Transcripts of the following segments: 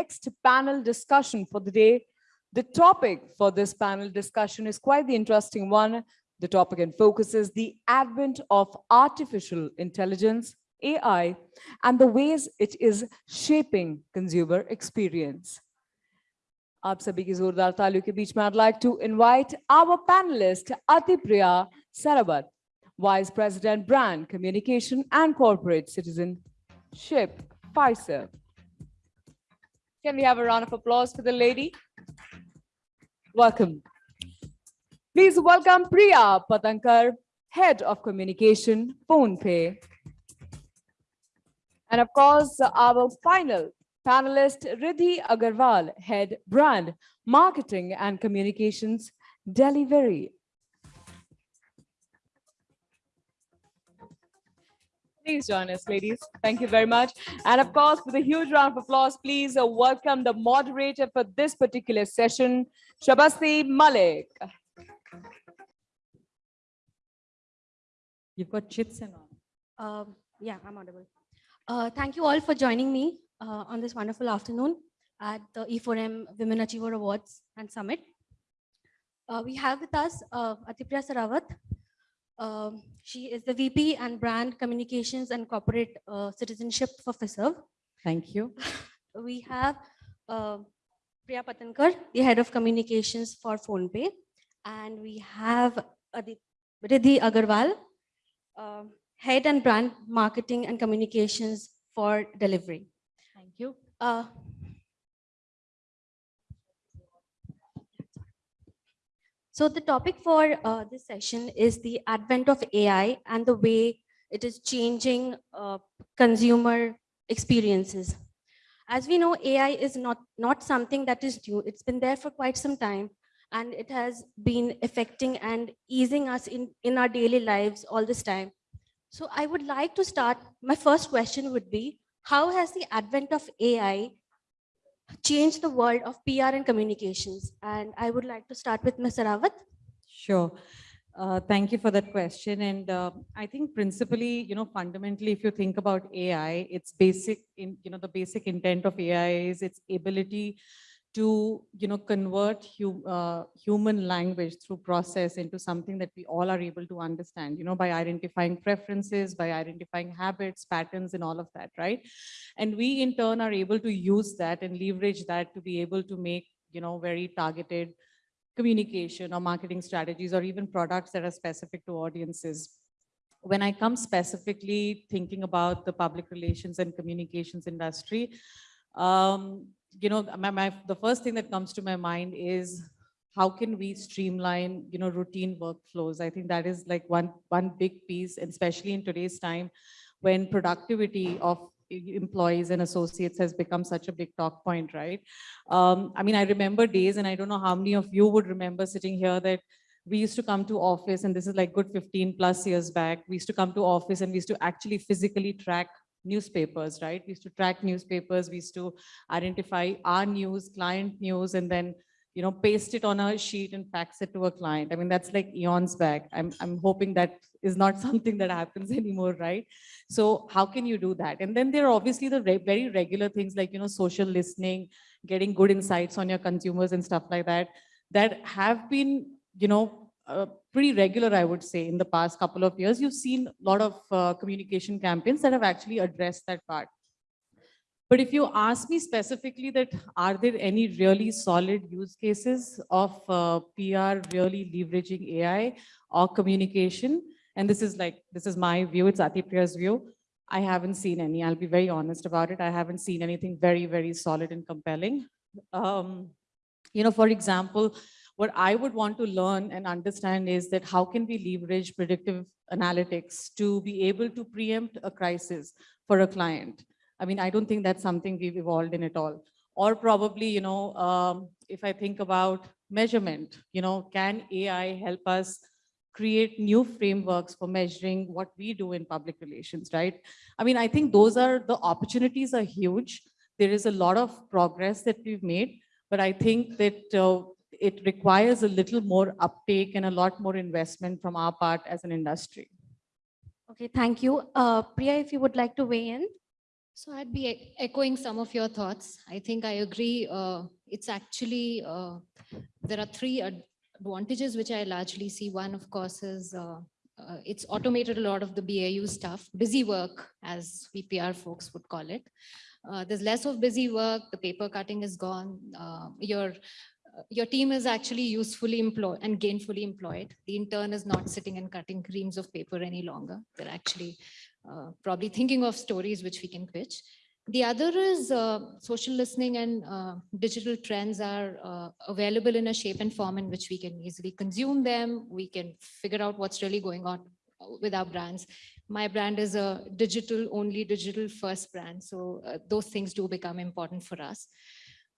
next panel discussion for the day. The topic for this panel discussion is quite the interesting one. The topic and focus is the advent of artificial intelligence, AI, and the ways it is shaping consumer experience. आप सभी की जोरदार तालियों के बीच में I'd like to invite our panelist Atipriya Sarabat, Vice President Brand Communication and Corporate Citizenship, Fiserv. Can we have a round of applause for the lady? Welcome. Please welcome Priya Patankar, Head of Communication, PhonePe. And of course, our final panelist, Riddhi Agarwal, Head Brand, Marketing and Communications, Delhivery. Please join us, ladies. Thank you very much. And of course, with a huge round of applause, please uh, welcome the moderator for this particular session, Shabasti Malik. You've got chits and all. Um, yeah, I'm audible. Uh, thank you all for joining me uh, on this wonderful afternoon at the E4M Women Achiever Awards and Summit. Uh, we have with us uh, Atipriya Sarawat. Um, she is the VP and Brand Communications and Corporate uh, Citizenship for FISERV. Thank you. We have uh, Priya Patankar, the Head of Communications for PhonePe. And we have Adit Riddhi Agarwal, uh, Head and Brand Marketing and Communications for Delhivery. Thank you. So the topic for uh, this session is the advent of AI and the way it is changing uh, consumer experiences. As we know, AI is not, not something that is new. It's been there for quite some time and it has been affecting and easing us in, in our daily lives all this time. So I would like to start, my first question would be, how has the advent of AI changed the world of PR and communications? And I would like to start with Ms. Rawat. Sure. Uh, thank you for that question. And uh, I think principally, you know, fundamentally, if you think about AI, it's basic in, you know, the basic intent of AI is its ability to, you know, convert hu uh, human language through process into something that we all are able to understand, you know, by identifying preferences, by identifying habits, patterns, and all of that, right? And we in turn are able to use that and leverage that to be able to make, you know, very targeted communication or marketing strategies or even products that are specific to audiences. When I come specifically thinking about the public relations and communications industry, um, you know, my, my, the first thing that comes to my mind is how can we streamline, you know, routine workflows? I think that is like one, one big piece, especially in today's time when productivity of employees and associates has become such a big talk point, right? Um, I mean, I remember days, and I don't know how many of you would remember sitting here that we used to come to office, and this is like good 15 plus years back. We used to come to office and we used to actually physically track newspapers, right? We used to track newspapers, we used to identify our news, client news, and then you know, paste it on a sheet and fax it to a client. I mean, that's like eons back. I'm, I'm hoping that is not something that happens anymore, right? So how can you do that? And then there are obviously the re very regular things like, you know, social listening, getting good insights on your consumers and stuff like that, that have been, you know, uh, pretty regular, I would say, in the past couple of years. You've seen a lot of uh, communication campaigns that have actually addressed that part. But if you ask me specifically that, are there any really solid use cases of uh, PR really leveraging AI or communication? And this is like, this is my view, it's Atipriya's view. I haven't seen any, I'll be very honest about it. I haven't seen anything very, very solid and compelling. Um, you know, for example, what I would want to learn and understand is that how can we leverage predictive analytics to be able to preempt a crisis for a client? I mean, I don't think that's something we've evolved in at all. Or probably, you know, um, if I think about measurement, you know, can AI help us create new frameworks for measuring what we do in public relations, right? I mean, I think those are, the opportunities are huge. There is a lot of progress that we've made, but I think that uh, it requires a little more uptake and a lot more investment from our part as an industry. Okay, thank you. Uh, Priya, if you would like to weigh in. So I'd be e- echoing some of your thoughts. I think I agree. uh, It's actually, uh, there are three ad- advantages which I largely see. One, of course, is uh, uh, it's automated a lot of the BAU stuff, busy work, as VPR folks would call it. Uh, There's less of busy work, the paper cutting is gone. uh, Your, your team is actually usefully employed and gainfully employed. The intern is not sitting and cutting reams of paper any longer. They're actually uh, probably thinking of stories which we can pitch. The other is uh, social listening and uh, digital trends are uh, available in a shape and form in which we can easily consume them. We can figure out what's really going on with our brands. My brand is a digital only digital first brand. So uh, those things do become important for us.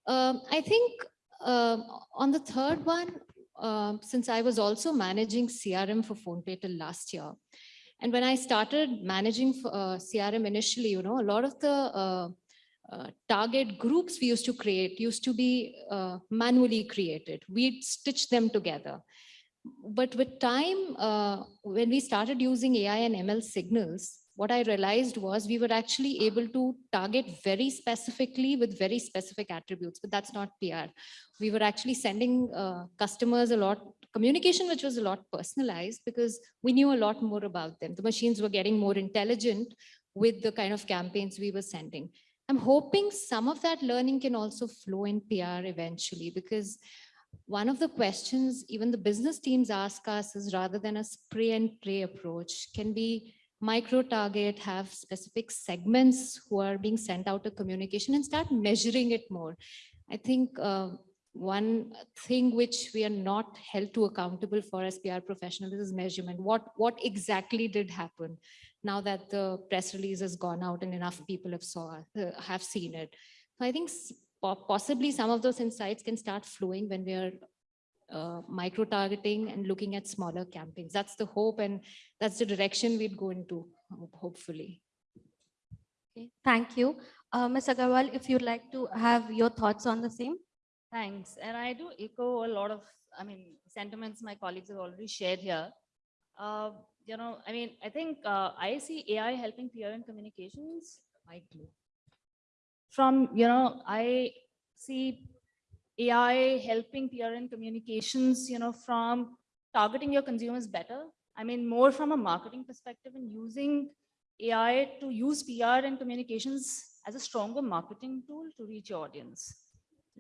Um, I think um, on the third one, um, since I was also managing CRM for PhonePe till last year, and when I started managing f- uh, CRM initially, you know, a lot of the uh, uh, target groups we used to create used to be uh, manually created. We'd stitch them together. But with time, uh, when we started using AI and ML signals, what I realized was we were actually able to target very specifically with very specific attributes, but that's not PR. We were actually sending uh, customers a lot communication, which was a lot personalized because we knew a lot more about them. The machines were getting more intelligent with the kind of campaigns we were sending. I'm hoping some of that learning can also flow in PR eventually because one of the questions even the business teams ask us is rather than a spray and pray approach, can we micro target, have specific segments who are being sent out a communication and start measuring it more? I think uh, one thing which we are not held to accountable for as PR professionals is measurement. What, what exactly did happen now that the press release has gone out and enough people have saw, uh, have seen it? So I think possibly some of those insights can start flowing when we are uh, micro targeting and looking at smaller campaigns. That's the hope and that's the direction we'd go into, hopefully. Okay, thank you. Uh, Ms. Agarwal, if you'd like to have your thoughts on the same? Thanks. And I do echo a lot of, I mean, sentiments my colleagues have already shared here. Uh, you know, I mean, I think uh, I see AI helping PR and communications. Mic glue. From, you know, I see AI helping PR and communications, you know, from targeting your consumers better. I mean, more from a marketing perspective and using AI to use PR and communications as a stronger marketing tool to reach your audience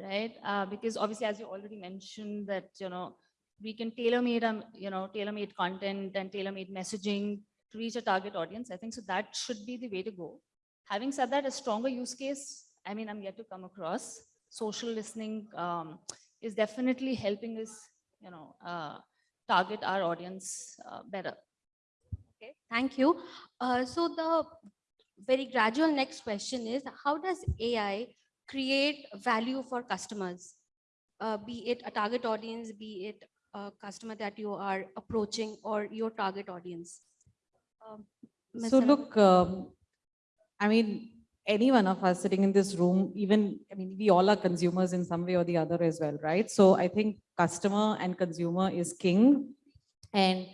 right? Uh, because obviously, as you already mentioned, that you know we can tailor-made, um, you know, tailor-made content and tailor-made messaging to reach a target audience. I think so. That should be the way to go. Having said that, a stronger use case. I mean, I'm yet to come across. Social listening um, is definitely helping us, you know, uh, target our audience uh, better. Okay, thank you. Uh, so the very gradual next question is, how does AI create value for customers? Uh, be it a target audience, be it a customer that you are approaching or your target audience? Um, So Anab- look, um, I mean, any one of us sitting in this room, even, I mean, we all are consumers in some way or the other as well, right? So I think customer and consumer is king. And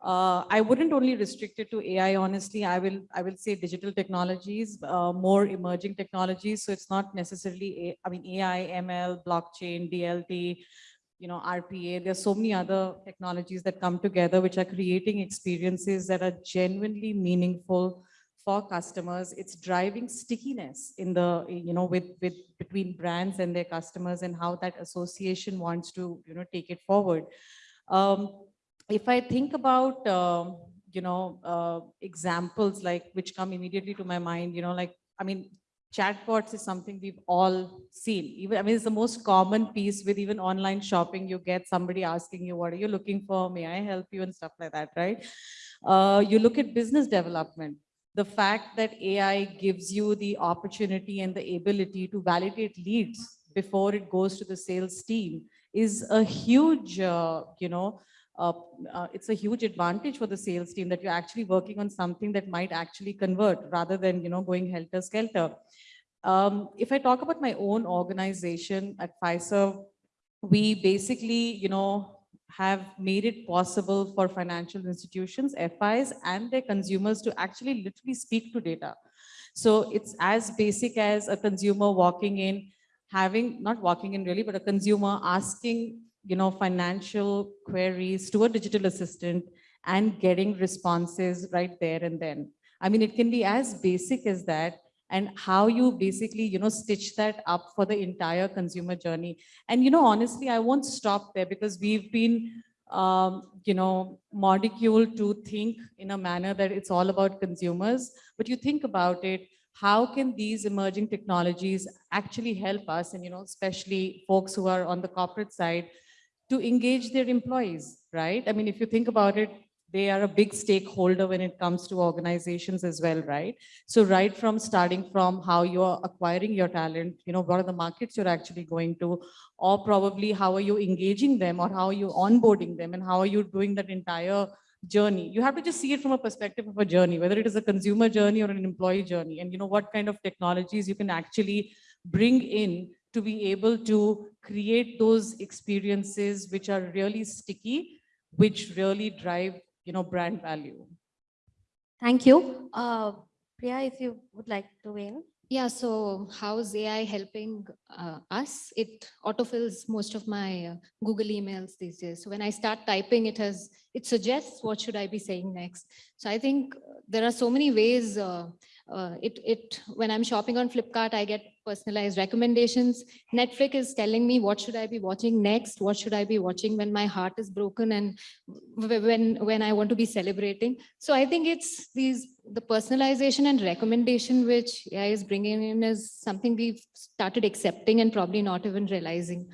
uh, I wouldn't only restrict it to AI, honestly, I will, I will say digital technologies, uh, more emerging technologies. So it's not necessarily, A- I mean, AI, ML, blockchain, DLT, you know, RPA, there's so many other technologies that come together which are creating experiences that are genuinely meaningful for customers. It's driving stickiness in the, you know, with, with, between brands and their customers and how that association wants to, you know, take it forward. Um, if I think about, um, you know, uh, examples like which come immediately to my mind, you know, like, I mean, chatbots is something we've all seen. Even, I mean, it's the most common piece with even online shopping. You get somebody asking you, what are you looking for? May I help you and stuff like that, right? Uh, you look at business development. The fact that AI gives you the opportunity and the ability to validate leads before it goes to the sales team is a huge, uh, you know, uh, uh, it's a huge advantage for the sales team that you're actually working on something that might actually convert rather than, you know, going helter skelter. Um, if I talk about my own organization at Fiserv, we basically, you know, have made it possible for financial institutions, FIs, and their consumers to actually literally speak to data. So it's as basic as a consumer walking in, having, not walking in really, but a consumer asking, you know, financial queries to a digital assistant and getting responses right there and then. I mean, it can be as basic as that and how you basically, you know, stitch that up for the entire consumer journey. And, you know, honestly, I won't stop there because we've been, um, you know, modicule to think in a manner that it's all about consumers. But you think about it, how can these emerging technologies actually help us and, you know, especially folks who are on the corporate side to engage their employees, right? I mean, if you think about it, they are a big stakeholder when it comes to organizations as well, right? So right from starting from how you're acquiring your talent, you know, what are the markets you're actually going to, or probably how are you engaging them or how are you onboarding them and how are you doing that entire journey. You have to just see it from a perspective of a journey, whether it is a consumer journey or an employee journey, and you know what kind of technologies you can actually bring in to be able to create those experiences which are really sticky, which really drive you know, brand value. Thank you. Uh, Priya, if you would like to weigh in. Yeah, so how's AI helping uh, us? It autofills most of my uh, Google emails these days. So when I start typing, it has it suggests what should I be saying next. So I think there are so many ways. Uh, uh, it it when I'm shopping on Flipkart, I get personalized recommendations. Netflix is telling me what should I be watching next? What should I be watching when my heart is broken and when when I want to be celebrating? So I think it's these the personalization and recommendation which AI is bringing in is something we've started accepting and probably not even realizing.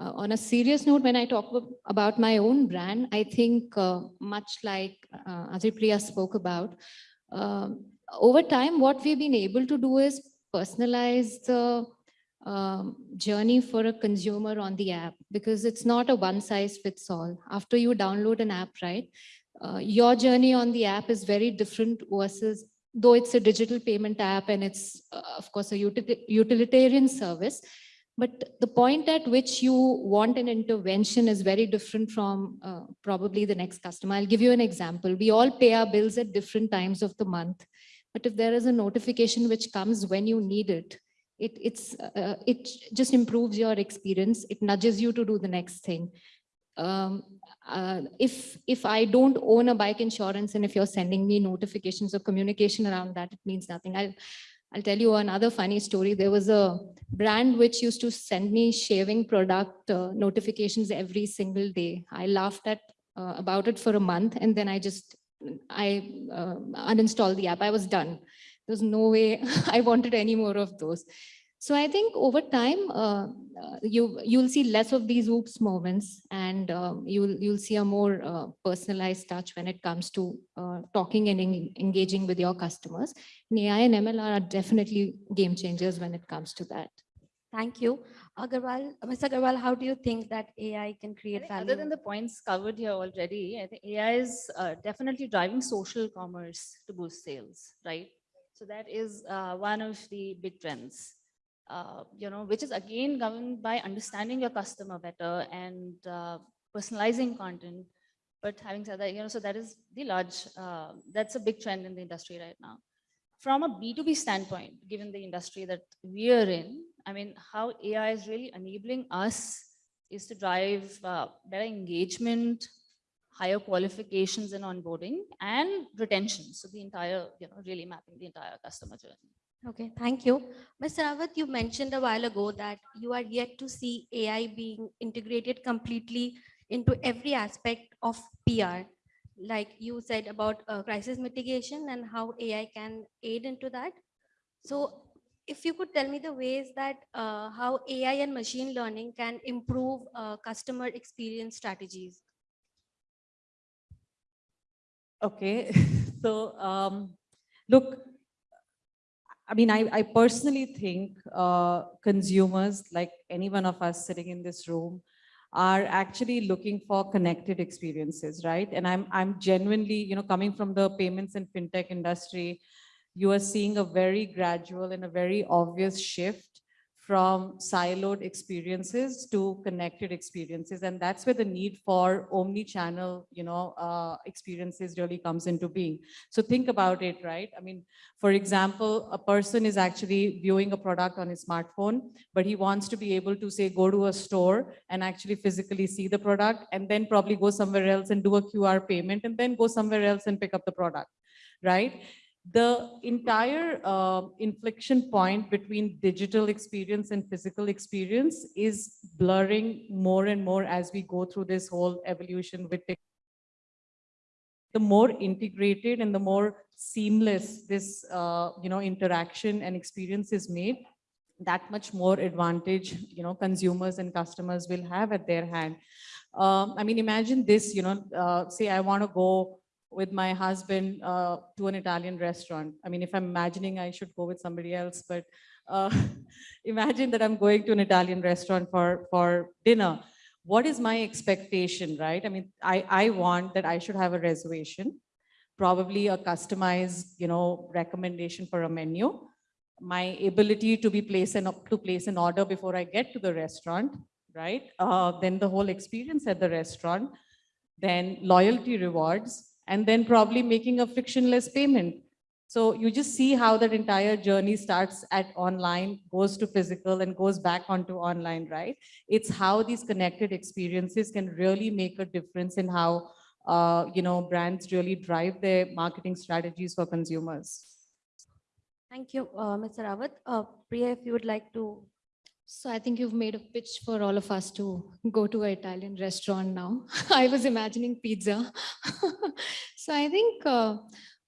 Uh, on a serious note, when I talk about my own brand, I think uh, much like uh, Atipriya spoke about, um, over time, what we've been able to do is personalize the um, journey for a consumer on the app because it's not a one size fits all. After you download an app, right, uh, your journey on the app is very different versus though it's a digital payment app and it's uh, of course a util utilitarian service, but the point at which you want an intervention is very different from uh, probably the next customer. I'll give you an example. We all pay our bills at different times of the month. But if there is a notification which comes when you need it, it, it's, uh, it just improves your experience. It nudges you to do the next thing. Um, uh, if if I don't own a bike insurance and if you're sending me notifications or communication around that, it means nothing. I'll I'll tell you another funny story. There was a brand which used to send me shaving product uh, notifications every single day. I laughed at uh, about it for a month and then I just I uh, uninstalled the app. I was done. There's no way I wanted any more of those. So I think over time, uh, uh, you you'll see less of these oops moments, and um, you'll you'll see a more uh, personalized touch when it comes to uh, talking and en engaging with your customers. And AI and ML are definitely game changers when it comes to that. Thank you. Agarwal, Mr. Agarwal, how do you think that AI can create value? Other than the points covered here already, I think AI is uh, definitely driving social commerce to boost sales, right? So that is uh, one of the big trends, uh, you know, which is again governed by understanding your customer better and uh, personalizing content. But having said that, you know, so that is the large, uh, that's a big trend in the industry right now. From a B2B standpoint, given the industry that we are in, I mean, how AI is really enabling us is to drive uh, better engagement, higher qualifications and onboarding and retention. So the entire, you know, really mapping the entire customer journey. Okay, thank you. Mr. Rawat, you mentioned a while ago that you are yet to see AI being integrated completely into every aspect of PR. Like you said about uh, crisis mitigation and how AI can aid into that. So if you could tell me the ways that uh, how AI and machine learning can improve uh, customer experience strategies. Okay, so um, look, I mean, I, I personally think uh, consumers, like any one of us sitting in this room, are actually looking for connected experiences, right? And I'm, I'm genuinely, you know, coming from the payments and fintech industry, you are seeing a very gradual and a very obvious shift from siloed experiences to connected experiences. And that's where the need for omni-channel, you know, uh, experiences really comes into being. So think about it, right? I mean, for example, a person is actually viewing a product on his smartphone, but he wants to be able to say, go to a store and actually physically see the product and then probably go somewhere else and do a QR payment and then go somewhere else and pick up the product, right? The entire uh, inflection point between digital experience and physical experience is blurring more and more as we go through this whole evolution with. The more integrated and the more seamless this, uh, you know, interaction and experience is made, that much more advantage, you know, consumers and customers will have at their hand. Um, I mean, imagine this, you know, uh, say I want to go with my husband uh, to an Italian restaurant. I mean, if I'm imagining I should go with somebody else, but uh, imagine that I'm going to an Italian restaurant for, for dinner. What is my expectation, right? I mean, I, I want that I should have a reservation, probably a customized, you know, recommendation for a menu, my ability to be placed and to place an order before I get to the restaurant, right? Uh, then the whole experience at the restaurant, then loyalty rewards, and then probably making a frictionless payment. So you just see how that entire journey starts at online, goes to physical and goes back onto online, right? It's how these connected experiences can really make a difference in how uh, you know, brands really drive their marketing strategies for consumers. Thank you, uh, Mr. Rawat. Uh, Priya, if you would like to So I think you've made a pitch for all of us to go to an Italian restaurant now. I was imagining pizza. so I think uh,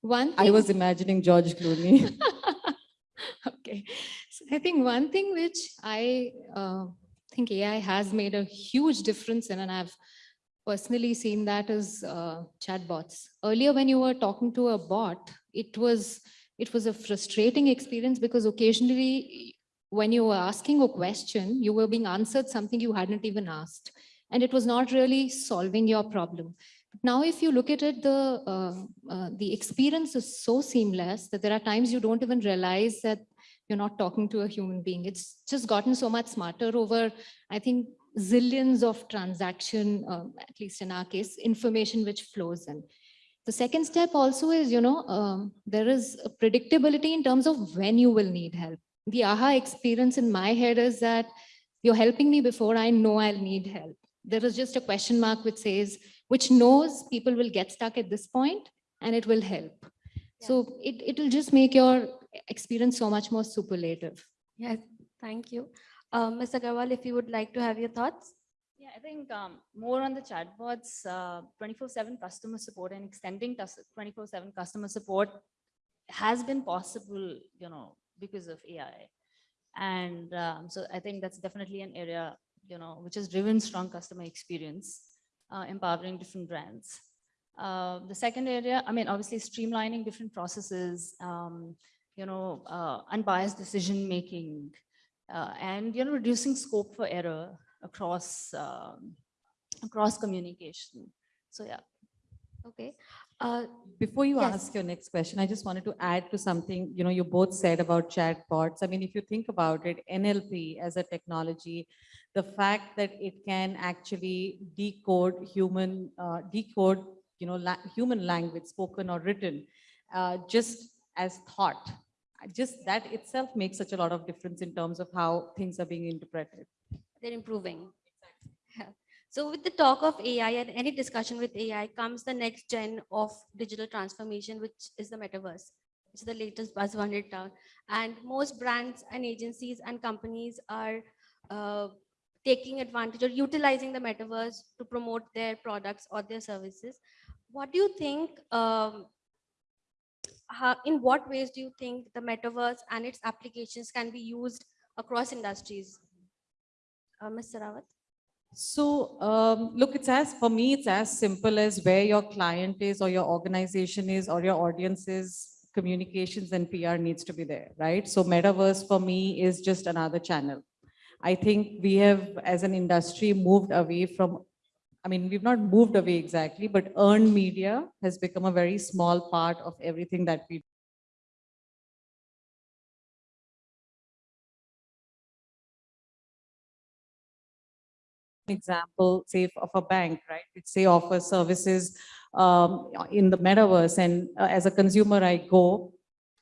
one I was imagining George Clooney. okay. So I think one thing which I uh, think AI has made a huge difference in, and I've personally seen that is uh, chatbots. Earlier, when you were talking to a bot, it was it was a frustrating experience because occasionally when you were asking a question, you were being answered something you hadn't even asked. And it was not really solving your problem. But Now, if you look at it, the, uh, uh, the experience is so seamless that there are times you don't even realize that you're not talking to a human being. It's just gotten so much smarter over, I think, zillions of transaction, um, at least in our case, information which flows in. The second step also is, you know, um, there is a predictability in terms of when you will need help. The aha experience in my head is that you're helping me before I know I'll need help. There is just a question mark which says, which knows people will get stuck at this point and it will help. So it, it will just make your experience so much more superlative. Yes, thank you. Uh, Ms. Agarwal, if you would like to have your thoughts. Yeah, I think um, more on the chatbots, 24/7 customer support and extending 24/7 customer support has been possible, you know, because of AI. And um, so I think that's definitely an area, you know, which has driven strong customer experience, uh, empowering different brands. Uh, the second area, I mean, obviously streamlining different processes, um, you know, uh, unbiased decision making, uh, and you know, reducing scope for error across um, across communication. So yeah. Okay. Uh, Before you Yes. ask your next question, I just wanted to add to something, you know, you both said about chatbots. I mean, if you think about it, NLP as a technology, the fact that it can actually decode human, uh, decode, you know, la- human language, spoken or written, uh, just as thought, just that itself makes such a lot of difference in terms of how things are being interpreted. they're improving. Yeah. So with the talk of AI and any discussion with AI comes the next gen of digital transformation, which is the metaverse. It's the latest buzzword in town. And most brands and agencies and companies are uh, taking advantage or utilizing the metaverse to promote their products or their services. What do you think, um, how, in what ways do you think the metaverse and its applications can be used across industries? Uh, Mr. Rawat? So um, look, it's as, for me, it's as simple as where your client is or your organization is or your audience is, communications and PR needs to be there, right? So metaverse for me is just another channel. I think we have, as an industry, moved away from, I mean, we've not moved away exactly, but earned media has become a very small part of everything that we example, say of a bank, right? It say offers services um, in the metaverse and uh, as a consumer, I go,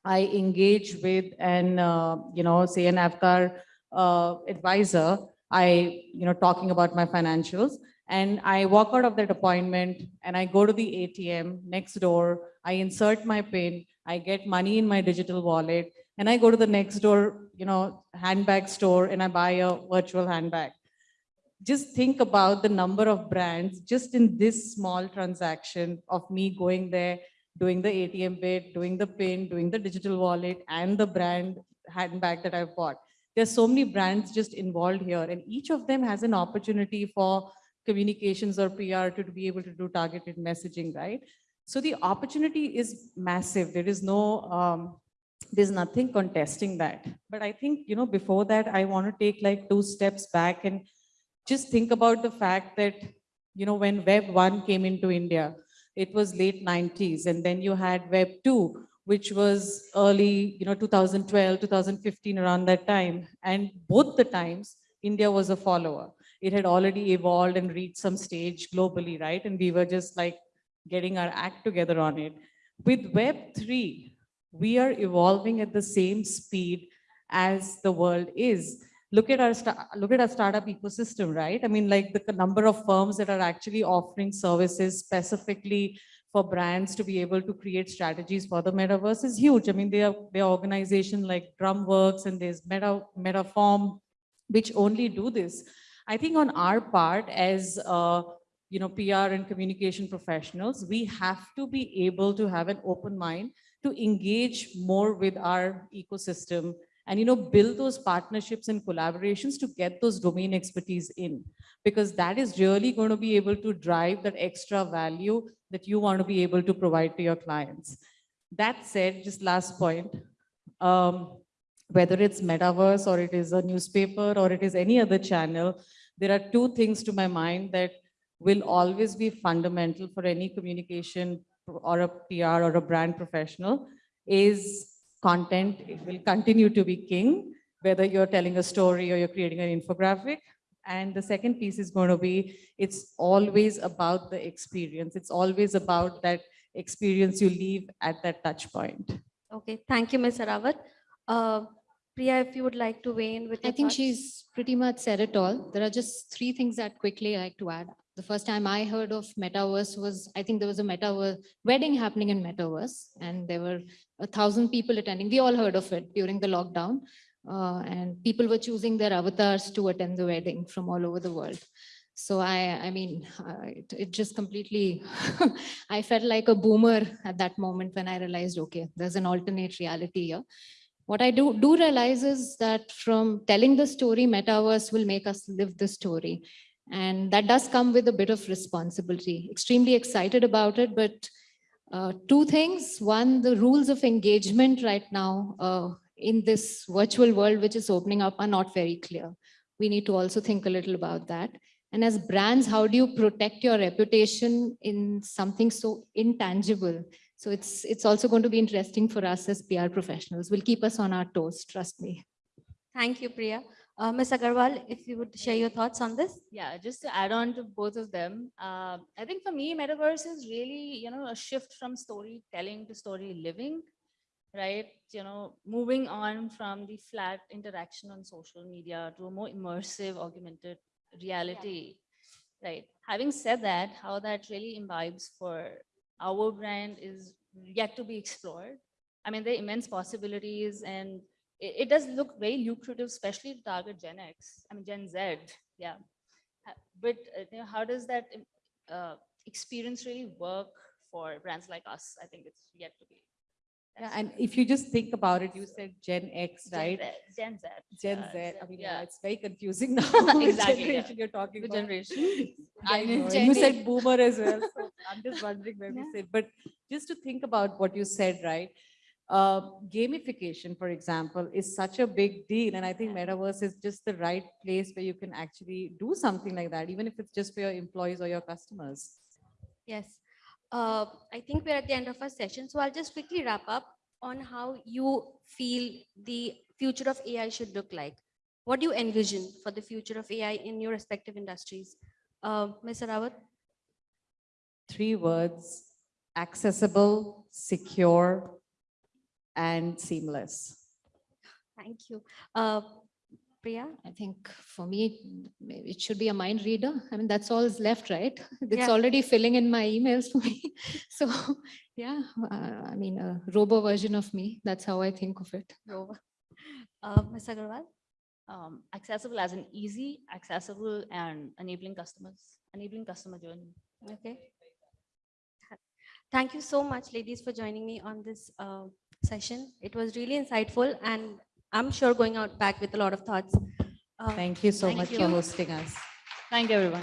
I engage with an, uh, you know, say an Avtar uh, advisor, I, you know, talking about my financials and I walk out of that appointment and I go to the ATM next door, I insert my PIN, I get money in my digital wallet and I go to the next door, you know, handbag store and I buy a virtual handbag just think about the number of brands just in this small transaction of me going there, doing the ATM bit, doing the PIN, doing the digital wallet and the brand handbag that I've bought. There's so many brands just involved here and each of them has an opportunity for communications or PR to be able to do targeted messaging, right? So the opportunity is massive. There is no, um, there's nothing contesting that. But I think, you know, before that, I want to take like two steps back and just think about the fact that, you know, when Web 1 came into India, it was late 90s, and then you had Web 2, which was early, you know, 2012, 2015, around that time. And both the times, India was a follower. It had already evolved and reached some stage globally, right? And we were just like getting our act together on it. With Web 3, we are evolving at the same speed as the world is look at our look at our startup ecosystem, right? I mean, like the number of firms that are actually offering services specifically for brands to be able to create strategies for the metaverse is huge. I mean, they are they are organization like Drumworks and there's Meta Metaform, which only do this. I think on our part as uh, you know PR and communication professionals, we have to be able to have an open mind to engage more with our ecosystem and you know build those partnerships and collaborations to get those domain expertise in. Because that is really going to be able to drive that extra value that you want to be able to provide to your clients. That said just last point um, whether it's metaverse or it is a newspaper or it is any other channel there are two things to my mind that will always be fundamental for any communication or a PR or a brand professional is content it will continue to be king, whether you're telling a story or you're creating an infographic. And the second piece is going to be, it's always about the experience. It's always about that experience you leave at that touch point. Okay, thank you, Ms. Arawat. Uh, Priya, if you would like to weigh in with I think thoughts. she's pretty much said it all. There are just three things that quickly I like to add. The first time I heard of metaverse was, I think there was a metaverse wedding happening in metaverse and there were a thousand people attending. We all heard of it during the lockdown. Uh, and people were choosing their avatars to attend the wedding from all over the world. So I, I mean, uh, it, it just completely, I felt like a boomer at that moment when I realized, okay, there's an alternate reality here. What I do, do realize is that from telling the story, metaverse will make us live the story. And that does come with a bit of responsibility. Extremely excited about it, but uh, two things. One, the rules of engagement right now uh, in this virtual world, which is opening up are not very clear. We need to also think a little about that. And as brands, how do you protect your reputation in something so intangible? So it's, it's also going to be interesting for us as PR professionals. Will keep us on our toes, trust me. Thank you, Priya. Uh, Ms. Agarwal, if you would share your thoughts on this. Yeah, just to add on to both of them, uh, I think for me, metaverse is really, you know, a shift from storytelling to story living, right? You know, moving on from the flat interaction on social media to a more immersive, augmented reality, right? Having said that, how that really imbibes for our brand is yet to be explored. I mean, there are immense possibilities and it, it does look very lucrative, especially to target Gen X, I mean, Gen Z, yeah. But uh, you know, how does that uh, experience really work for brands like us? I think it's yet to be. Yeah, and if you just think about it, you said Gen X, Gen right? Z- Gen Z. Gen uh, Z, I mean, yeah, yeah. it's very confusing now. Exactly, yeah. generation You're talking The about. generation. I Gen- Gen you said boomer as well, so I'm just wondering where we Yeah. sit. But just to think about what you said, right? Uh, gamification, for example, is such a big deal. And I think Yeah. metaverse is just the right place where you can actually do something like that, even if it's just for your employees or your customers. Yes. Uh, I think we're at the end of our session, so I'll just quickly wrap up on how you feel the future of AI should look like. what do you envision for the future of AI in your respective industries? Uh, Ms. Rawat? Three words, accessible, secure, and seamless. Thank you. Uh, Priya? I think for me, it should be a mind reader. I mean, that's all is left, right? It's Yeah. already filling in my emails for me. So, yeah, uh, I mean, a robo version of me. That's how I think of it. Nova. Uh, Ms. Agarwal? Um, accessible as in easy, accessible and enabling customers, enabling customer journey. Okay. Thank you so much, ladies, for joining me on this uh, session. It was really insightful and I'm sure going out back with a lot of thoughts. Uh, Thank you so Thank much you. for hosting us. Thank you, everyone.